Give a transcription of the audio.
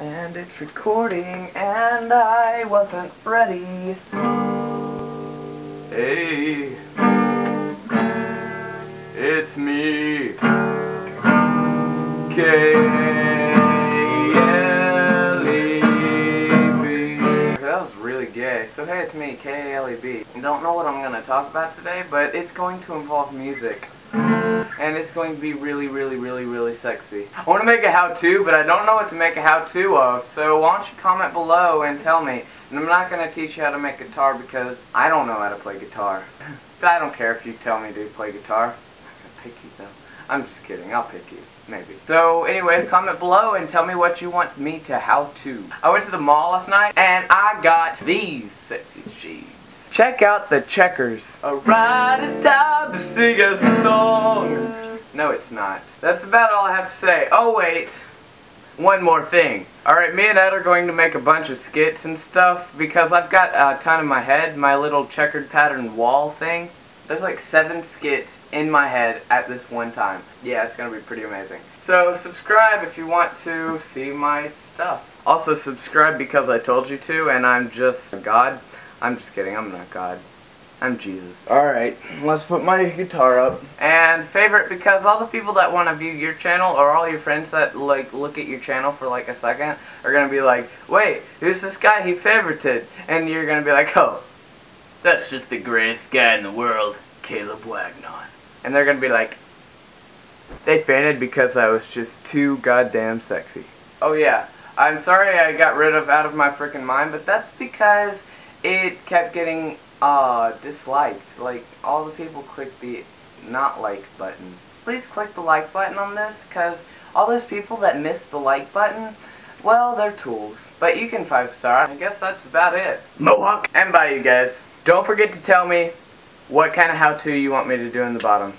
And it's recording and I wasn't ready. Hey, it's me. K-L-E-B. That was really gay. So hey, it's me, K-A-L-E-B. I don't know what I'm to talk about today, but it's going to involve music. And it's going to be really, really, really, really sexy. I want to make a how-to, but I don't know what to make a how-to of, so why don't you comment below and tell me. And I'm not going to teach you how to make guitar because I don't know how to play guitar. I don't care if you tell me to play guitar. I'm picky though. I'm just kidding, I'll pick you. Maybe. So anyways, comment below and tell me what you want me to how to. I went to the mall last night and I got these sexy shades. Check out the checkers. Alright, it's time to sing a song. No, it's not. That's about all I have to say. Oh wait, one more thing. Alright, me and Ed are going to make a bunch of skits and stuff because I've got a ton in my head, my little checkered pattern wall thing. There's like seven skits in my head at this one time. Yeah, it's gonna be pretty amazing. So subscribe if you want to see my stuff. Also subscribe because I told you to and I'm just God. I'm just kidding, I'm not God. I'm Jesus. Alright, let's put my guitar up. And favorite because all the people that want to view your channel or all your friends that like look at your channel for like a second are gonna be like, wait, who's this guy he favorited? And you're gonna be like, oh, that's just the greatest guy in the world, Caleb Wagnon. And they're gonna be like, they fainted because I was just too goddamn sexy. Oh yeah, I'm sorry I got rid of Out of My Freaking Mind, but that's because it kept getting uh, disliked. Like, all the people clicked the not like button. Please click the like button on this, because all those people that missed the like button, well, they're tools. But you can five star. I guess that's about it. Mohawk! And bye, you guys. Don't forget to tell me what kind of how-to you want me to do in the bottom.